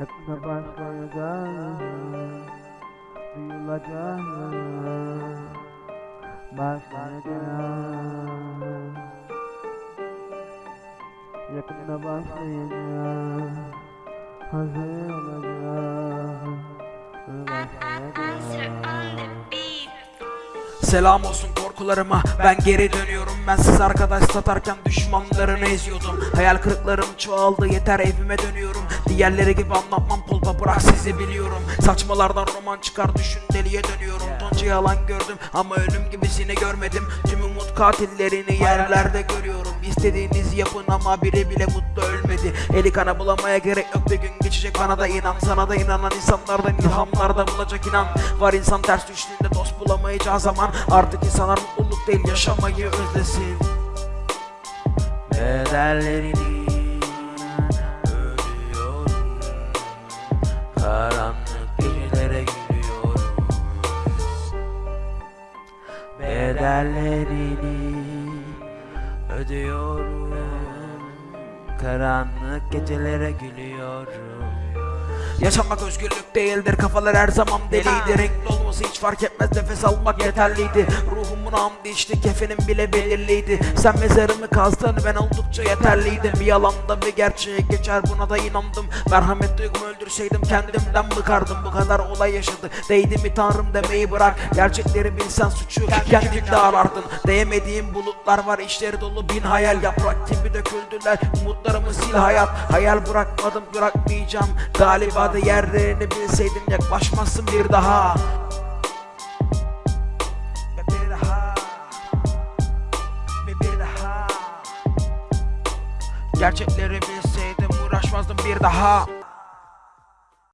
Yakında başlayacak Duyulacak Başlayacak Yakında başlayacak Hazır Başlayacak Selam olsun korkularıma ben geri dönüyorum Ben siz arkadaş satarken düşmanlarını eziyordum. Hayal kırıklarım çoğaldı yeter evime dönüyorum. Diğerleri gibi anlatmam kolpa bırak sizi biliyorum. Saçmalardan roman çıkar düşün deliye dönüyorum. Tonca yalan gördüm ama ölüm gibisini görmedim. Tüm umut katillerini yerlerde görüyorum. İstediğinizi yapın ama biri bile mutlu ölmedi. Eli kana bulamaya gerek yok bir gün geçecek bana da inan. Sana da inanan insanlardan ilhamlarda bulacak inan. Var insan ters düştüğünde dost bulamayacağı zaman Artık insanlar mutluluk değil yaşamayı özlesin. Bedellerini ödüyorum Karanlık gecelere gülüyorum Bedellerini ödüyorum. Karanlık gecelere gülüyorum Yaşamak özgürlük değildir kafalar her zaman deliydi. Renkli olması hiç fark etmez nefes almak yeterliydi. Ruhumun hamdi içti kefenim bile belirliydi. Sen mezarımı kazdın ben oldukça yeterliydim. Bir yalanda bir gerçeğe geçer buna da inandım. Merhamet duygumu öldürseydim kendimden bıkardım. Bu kadar olay yaşadı. Değdi mi tanrım demeyi bırak. Gerçekleri bilsen suçu kendinde arardın. Değemediğim bulutlar var içleri dolu bin hayal. Yaprak gibi döküldüler umutlarımı sil hayat. Hayal bırakmadım bırakmayacağım. Galiba da yerlerini bilseydim yaklaşmazsın bir daha. Bir daha. Bir daha. Gerçekleri bilseydim uğraşmazdım bir daha